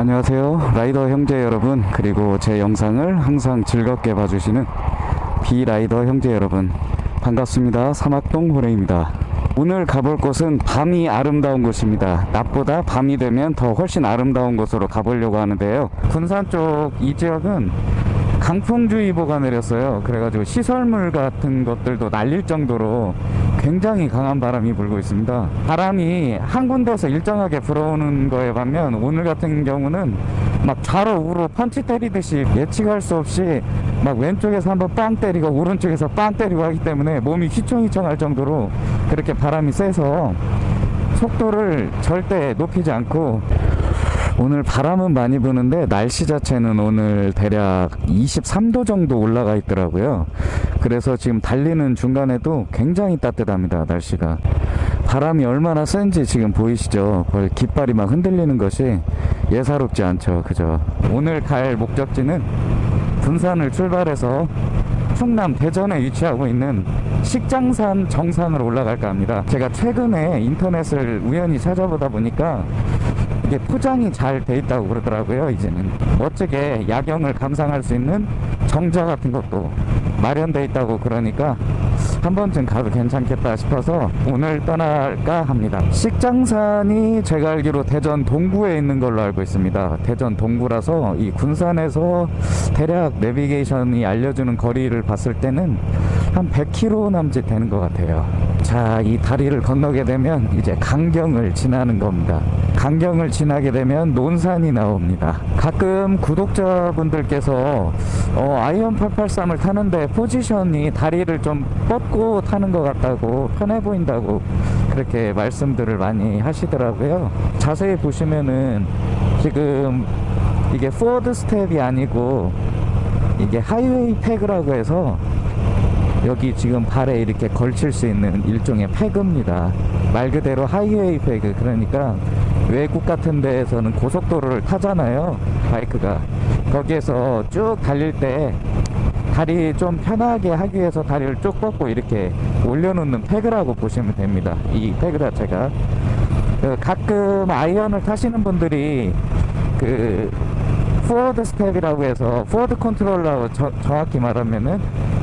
안녕하세요. 라이더 형제 여러분 그리고 제 영상을 항상 즐겁게 봐주시는 비라이더 형제 여러분 반갑습니다. 사막동 호레입니다. 오늘 가볼 곳은 밤이 아름다운 곳입니다. 낮보다 밤이 되면 더 훨씬 아름다운 곳으로 가보려고 하는데요. 군산 쪽 이 지역은 강풍주의보가 내렸어요. 그래가지고 시설물 같은 것들도 날릴 정도로 굉장히 강한 바람이 불고 있습니다. 바람이 한 군데서 일정하게 불어오는 거에 반면 오늘 같은 경우는 막 좌로 우로 펀치 때리듯이 예측할 수 없이 막 왼쪽에서 한번 빵 때리고 오른쪽에서 빵 때리고 하기 때문에 몸이 휘청휘청할 정도로 그렇게 바람이 세서 속도를 절대 높이지 않고 오늘 바람은 많이 부는데 날씨 자체는 오늘 대략 23도 정도 올라가 있더라고요 그래서 지금 달리는 중간에도 굉장히 따뜻합니다 날씨가. 바람이 얼마나 센지 지금 보이시죠? 거의 깃발이 막 흔들리는 것이 예사롭지 않죠 그죠? 오늘 갈 목적지는 군산을 출발해서 충남 대전에 위치하고 있는 식장산 정상으로 올라갈까 합니다. 제가 최근에 인터넷을 우연히 찾아보다 보니까 이게 포장이 잘 돼 있다고 그러더라고요 이제는. 멋지게 야경을 감상할 수 있는 정자 같은 것도 마련돼 있다고 그러니까 한 번쯤 가도 괜찮겠다 싶어서 오늘 떠날까 합니다. 식장산이 제가 알기로 대전 동구에 있는 걸로 알고 있습니다. 대전 동구라서 이 군산에서 대략 내비게이션이 알려주는 거리를 봤을 때는 한 100km 남짓 되는 것 같아요 자 이 다리를 건너게 되면 이제 강경을 지나는 겁니다. 강경을 지나게 되면 논산이 나옵니다. 가끔 구독자분들께서 어, 아이언 883을 타는데 포지션이 다리를 좀 뻗고 타는 것 같다고 편해 보인다고 그렇게 말씀들을 많이 하시더라고요. 자세히 보시면은 지금 이게 forward step이 아니고 이게 highway peg라고 해서 여기 지금 발에 이렇게 걸칠 수 있는 일종의 peg입니다. 말 그대로 highway peg. 그러니까 외국 같은 데에서는 고속도로를 타잖아요 바이크가. 거기에서 쭉 달릴 때 다리 좀 편하게 하기 위해서 다리를 쭉 뻗고 이렇게 올려놓는 peg라고 보시면 됩니다. 이 peg 자체가. 그 가끔 아이언을 타시는 분들이 그 forward step이라고 해서 forward controller라고 저, 정확히 말하면은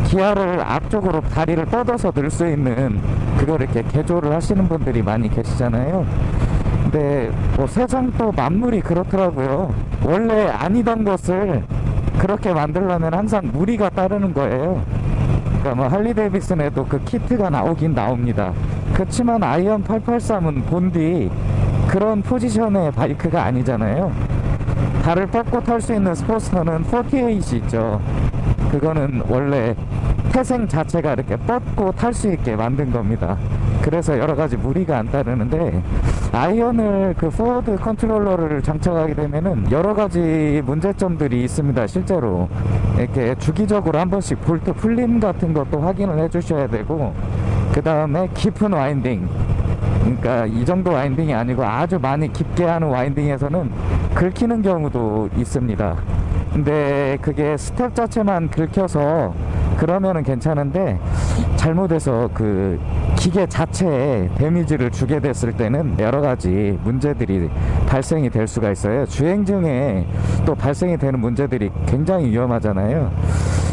기아를 앞쪽으로 다리를 뻗어서 들 수 있는 그걸 이렇게 개조를 하시는 분들이 많이 계시잖아요. 근데 뭐 세상 또 만물이 그렇더라고요. 원래 아니던 것을 그렇게 만들려면 항상 무리가 따르는 거예요. 그러니까 뭐 할리 데이비슨에도 그 키트가 나오긴 나옵니다. 그렇지만 아이언 883은 본디 그런 포지션의 바이크가 아니잖아요. 발을 뻗고 탈 수 있는 스포츠터는 48이 있죠. 그거는 원래 태생 자체가 이렇게 뻗고 탈 수 있게 만든 겁니다. 그래서 여러 가지 무리가 안 따르는데 아이언을 그 forward controller를 장착하게 되면은 여러 가지 문제점들이 있습니다 실제로. 이렇게 주기적으로 한 번씩 볼트 풀림 같은 것도 확인을 해 주셔야 되고 그 다음에 깊은 winding. 그러니까 이 정도 winding이 아니고 아주 많이 깊게 하는 winding에서는 긁히는 경우도 있습니다. 근데 그게 스텝 자체만 긁혀서 그러면은 괜찮은데 잘못해서 그 기계 자체에 데미지를 주게 됐을 때는 여러 가지 문제들이 발생이 될 수가 있어요. 주행 중에 또 발생이 되는 문제들이 굉장히 위험하잖아요.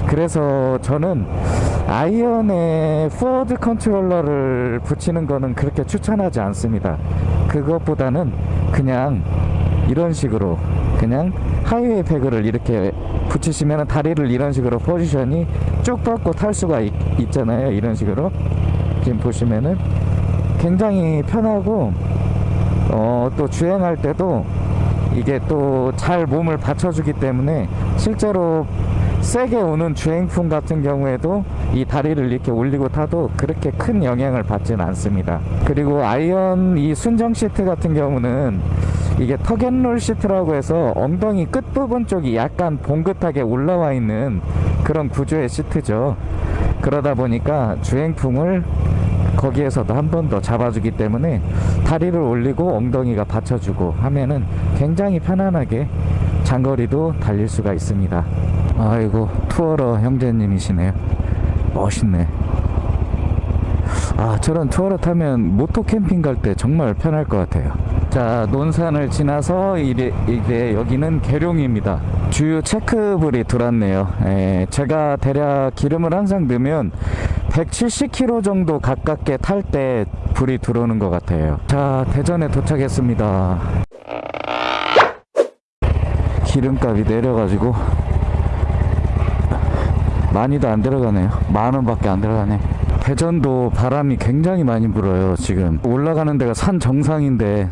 그래서 저는 아이언에 forward controller를 붙이는 거는 그렇게 추천하지 않습니다. 그것보다는 그냥 이런 식으로 그냥 highway peg를 이렇게 붙이시면 다리를 이런 식으로 포지션이 쭉 뻗고 탈 수가 있, 있잖아요. 이런 식으로 지금 보시면은 굉장히 편하고 어, 또 주행할 때도 이게 또 잘 몸을 받쳐주기 때문에 실제로 세게 오는 주행풍 같은 경우에도 이 다리를 이렇게 올리고 타도 그렇게 큰 영향을 받지는 않습니다. 그리고 Iron 이 순정 시트 같은 경우는 이게 tuck and roll 시트라고 해서 엉덩이 끝부분 쪽이 약간 봉긋하게 올라와 있는 그런 구조의 시트죠. 그러다 보니까 주행풍을 거기에서도 한 번 더 잡아주기 때문에 다리를 올리고 엉덩이가 받쳐주고 하면은 굉장히 편안하게 장거리도 달릴 수가 있습니다. 아이고 투어러 형제님이시네요. 멋있네. 아 저런 투어러 타면 모토 캠핑 갈 때 정말 편할 것 같아요 자 논산을 지나서 이제, 이제 여기는 계룡입니다. 주유 체크불이 들어왔네요. 예, 제가 대략 기름을 항상 넣으면 170km 정도 가깝게 탈 때 불이 들어오는 것 같아요. 자 대전에 도착했습니다. 기름값이 내려가지고 많이도 안 들어가네요. 만 원 밖에 안 들어가네. 대전도 바람이 굉장히 많이 불어요 지금. 올라가는 데가 산 정상인데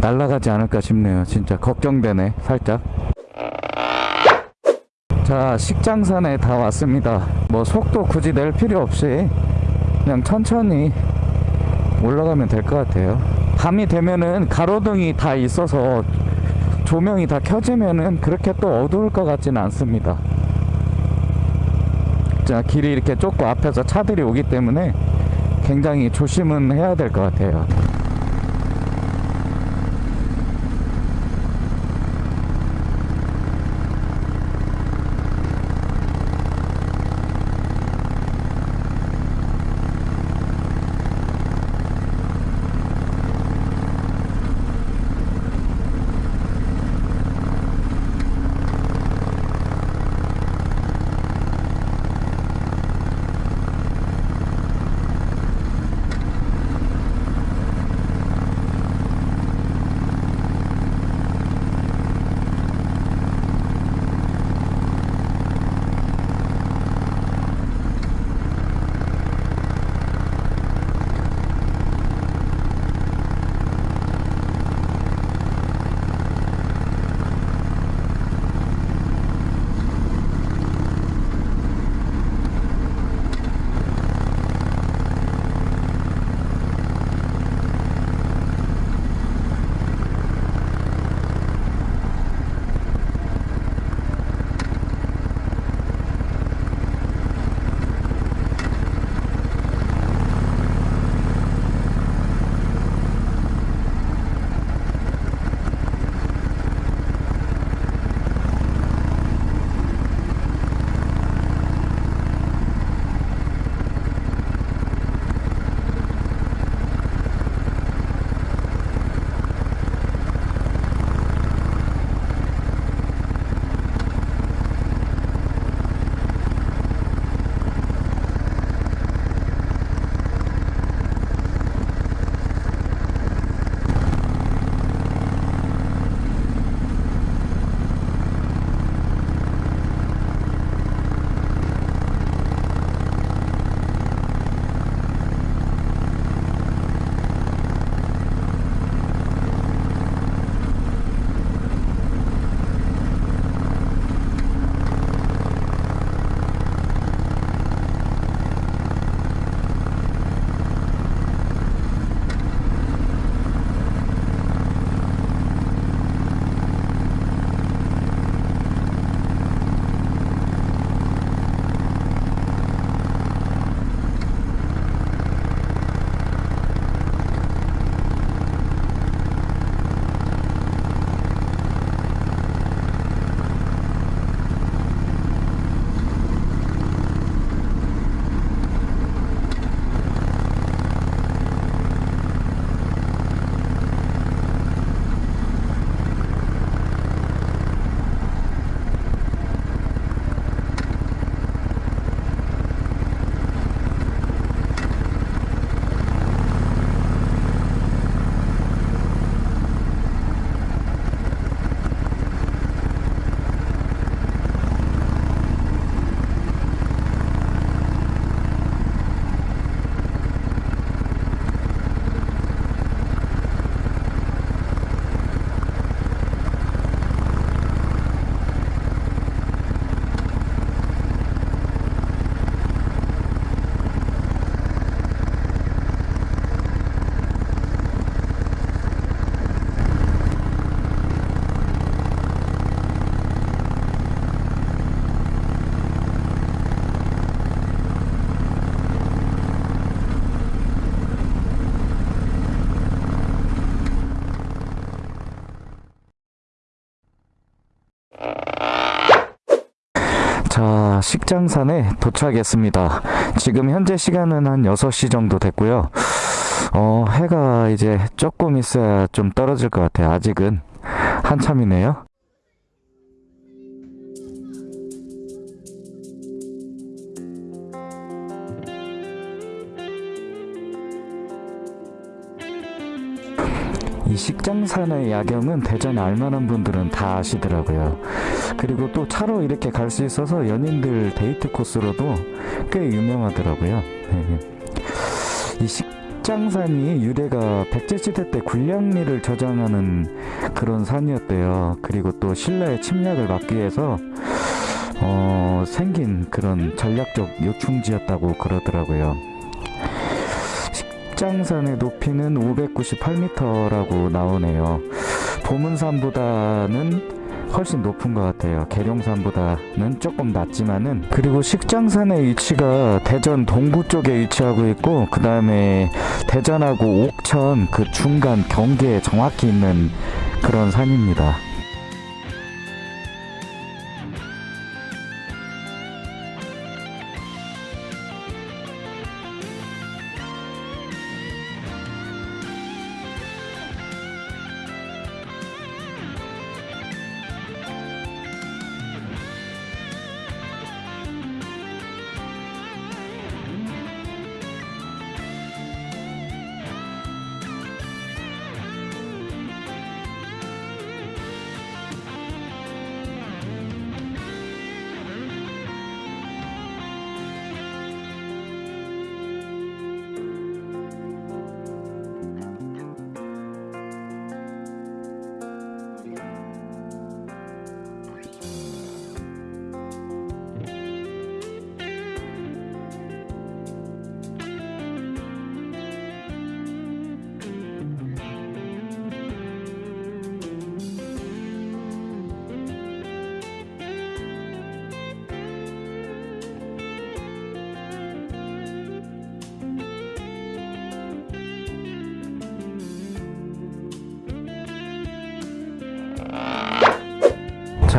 날아가지 않을까 싶네요. 진짜 걱정되네 살짝. 자 식장산에 다 왔습니다. 뭐 속도 굳이 낼 필요 없이 그냥 천천히 올라가면 될 것 같아요. 밤이 되면은 가로등이 다 있어서 조명이 다 켜지면은 그렇게 또 어두울 것 같지는 않습니다. 자 길이 이렇게 좁고 앞에서 차들이 오기 때문에 굉장히 조심은 해야 될 것 같아요 자, 식장산에 도착했습니다. 지금 현재 시간은 한 6시 정도 됐고요. 어, 해가 이제 조금 있어야 좀 떨어질 것 같아요. 아직은 한참이네요. 식장산의 야경은 대전에 알만한 분들은 다 아시더라고요. 그리고 또 차로 이렇게 갈 수 있어서 연인들 데이트 코스로도 꽤 유명하더라고요. 이 식장산이 유래가 백제시대 때 군량리를 저장하는 그런 산이었대요. 그리고 또 신라의 침략을 막기 위해서 어, 생긴 그런 전략적 요충지였다고 그러더라고요. 식장산의 높이는 598m라고 나오네요. 보문산보다는 훨씬 높은 것 같아요. 계룡산보다는 조금 낮지만은 그리고 식장산의 위치가 대전 동구 쪽에 위치하고 있고 그 다음에 대전하고 옥천 그 중간 경계에 정확히 있는 그런 산입니다.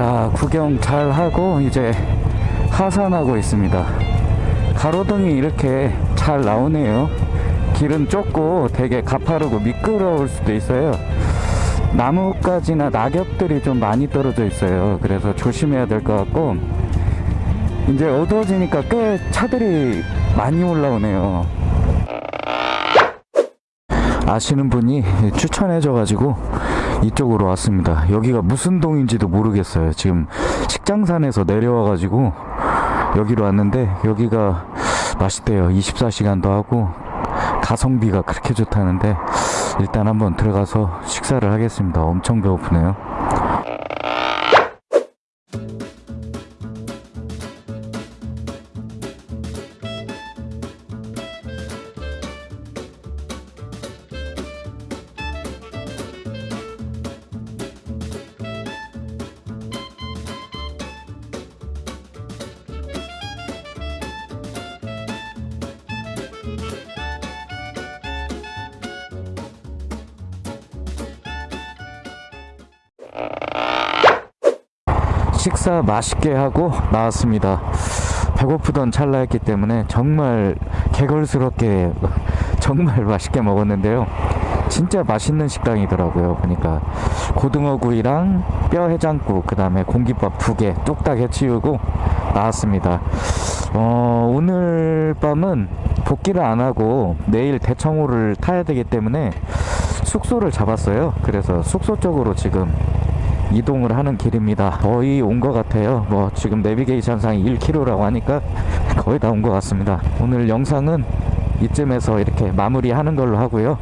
자, 구경 잘 하고 이제 하산하고 있습니다. 가로등이 이렇게 잘 나오네요. 길은 좁고 되게 가파르고 미끄러울 수도 있어요. 나뭇가지나 낙엽들이 좀 많이 떨어져 있어요. 그래서 조심해야 될 것 같고 이제 어두워지니까 꽤 차들이 많이 올라오네요. 아시는 분이 추천해 줘 가지고 이쪽으로 왔습니다. 여기가 무슨 동인지도 모르겠어요. 지금 식장산에서 내려와 가지고 여기로 왔는데 여기가 맛있대요. 24시간도 하고 가성비가 그렇게 좋다는데 일단 한번 들어가서 식사를 하겠습니다. 엄청 배고프네요. 식사 맛있게 하고 나왔습니다. 배고프던 찰나였기 때문에 정말 개걸스럽게 정말 맛있게 먹었는데요. 진짜 맛있는 식당이더라고요. 보니까 고등어 구이랑 뼈 해장국, 그 다음에 공깃밥 두 개 뚝딱 해치우고 나왔습니다. 어, 오늘 밤은 복귀를 안 하고 내일 대청호를 타야 되기 때문에 숙소를 잡았어요. 그래서 숙소 쪽으로 지금 이동을 하는 길입니다. 거의 온 것 같아요. 뭐 지금 내비게이션상이 1km라고 하니까 거의 다 온 것 같습니다. 오늘 영상은 이쯤에서 이렇게 마무리하는 걸로 하고요.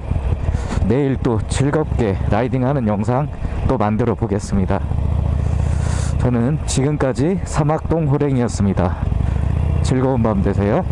내일 또 즐겁게 라이딩하는 영상 또 만들어 보겠습니다. 저는 지금까지 사막동 호랭이었습니다. 즐거운 밤 되세요.